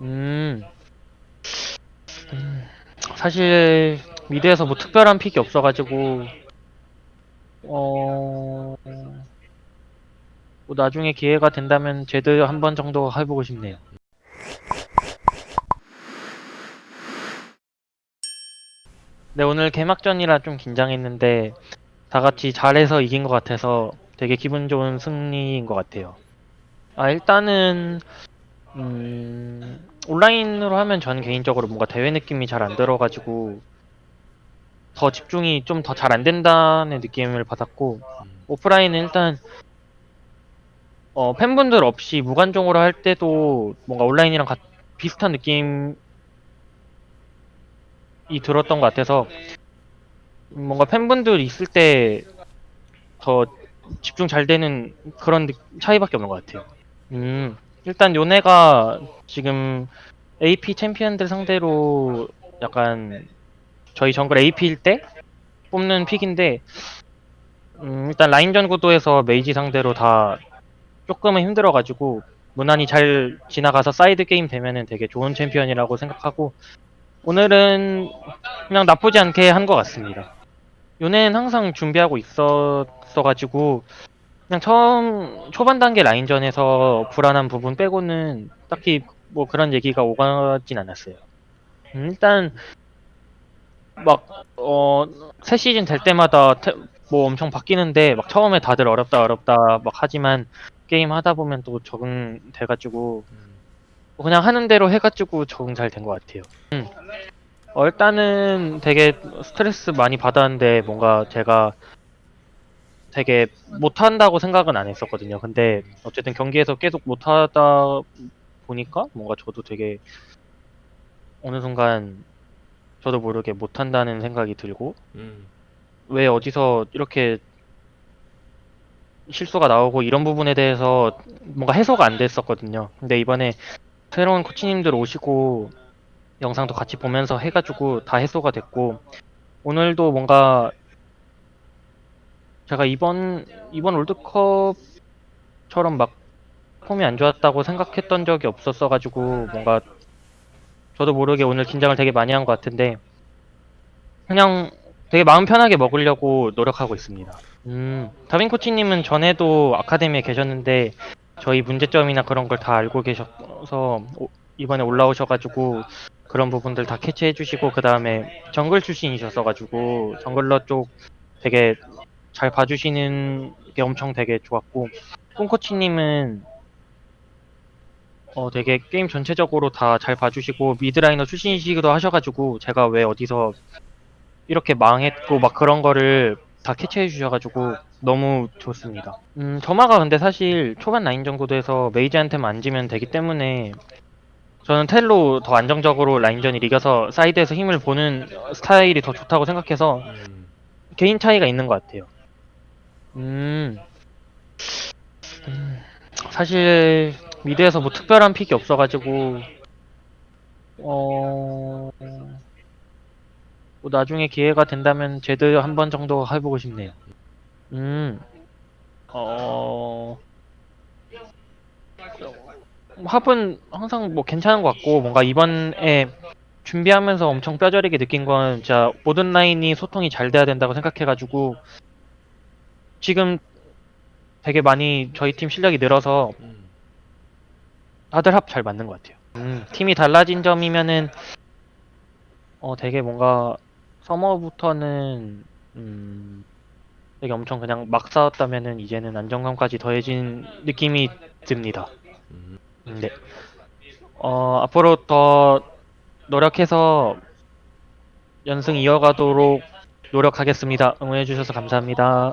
음, 음, 사실 mid에서 뭐 특별한 pick이 없어가지고 어, 뭐 나중에 기회가 된다면 제드 한번 정도 해보고 싶네요. 네, 오늘 개막전이라 좀 긴장했는데 다 같이 잘해서 이긴 것 같아서 되게 기분 좋은 승리인 것 같아요. 아, 일단은 음, 온라인으로 하면 전 개인적으로 뭔가 대회 느낌이 잘 안 들어가지고 더 집중이 좀 더 잘 안 된다는 느낌을 받았고 오프라인은 일단 어, 팬분들 없이 무관중으로 할 때도 뭔가 온라인이랑 같- 비슷한 느낌이 들었던 것 같아서 뭔가 팬분들 있을 때 더 집중 잘 되는 그런 느- 차이밖에 없는 것 같아요. 음, 일단 요네가 지금 AP 챔피언들 상대로 약간 저희 정글 AP일 때 뽑는 pick인데 음, 일단 라인전 구도에서 mage 상대로 다 조금은 힘들어가지고 무난히 잘 지나가서 사이드 게임 되면은 되게 좋은 챔피언이라고 생각하고 오늘은 그냥 나쁘지 않게 한 것 같습니다. 요네는 항상 준비하고 있었어가지고 그냥 처음 초반 단계 라인전에서 불안한 부분 빼고는 딱히 뭐 그런 얘기가 오가진 않았어요. 음, 일단 막어새 시즌 될 때마다 태- 뭐 엄청 바뀌는데 막 처음에 다들 어렵다 어렵다 막 하지만 게임 하다 보면 또 적응돼가지고 뭐 그냥 하는 대로 해가지고 적응 잘 된 것 같아요. 음. 어, 일단은 되게 스트레스 많이 받았는데 뭔가 제가 되게 못한다고 생각은 안 했었거든요. 근데 어쨌든 경기에서 계속 못하다 보니까 뭔가 저도 되게 어느 순간 저도 모르게 못한다는 생각이 들고 음. 왜 어디서 이렇게 실수가 나오고 이런 부분에 대해서 뭔가 해소가 안 됐었거든요. 근데 이번에 새로운 코치님들 오시고 영상도 같이 보면서 해가지고 다 해소가 됐고 오늘도 뭔가 제가 이번 이번 월드컵처럼 막 폼이 안 좋았다고 생각했던 적이 없었어 가지고 뭔가 저도 모르게 오늘 긴장을 되게 많이 한 것 같은데 그냥 되게 마음 편하게 먹으려고 노력하고 있습니다. 음, 다빈 코치님은 전에도 아카데미에 계셨는데 저희 문제점이나 그런 걸 다 알고 계셔서 오- 이번에 올라오셔가지고 그런 부분들 다 캐치해 주시고 그 다음에 정글 출신이셨어가지고 jungler 쪽 되게 잘 봐주시는 게 엄청 되게 좋았고 꿈 코치님은 어 되게 게임 전체적으로 다 잘 봐주시고 mid laner 출신이시기도 하셔가지고 제가 왜 어디서 이렇게 망했고 막 그런 거를 다 캐치해 주셔가지고 너무 좋습니다. 음, 점화가 근데 사실 초반 라인전 구도에서 mage한테만 안 지면 되기 때문에 저는 텔로 더 안정적으로 라인전이 이겨서 사이드에서 힘을 보는 스타일이 더 좋다고 생각해서 음. 개인 차이가 있는 것 같아요. 음, 음, 사실 mid에서 뭐 특별한 pick이 없어가지고 어, 뭐 나중에 기회가 된다면 제드 한 번 정도 해보고 싶네요. 음, 어, 합은 항상 뭐 괜찮은 것 같고 뭔가 이번에 준비하면서 엄청 뼈저리게 느낀 건 진짜 모든 라인이 소통이 잘 돼야 된다고 생각해가지고 지금 되게 많이 저희 팀 실력이 늘어서 음. 다들 합 잘 맞는 것 같아요. 음, 팀이 달라진 점이면은 어 되게 뭔가 서머부터는 음 되게 엄청 그냥 막 싸웠다면은 이제는 안정감까지 더해진 느낌이 듭니다. 음. 음, 네. 어 앞으로 더 노력해서 연승 이어가도록 노력하겠습니다. 응원해주셔서 감사합니다.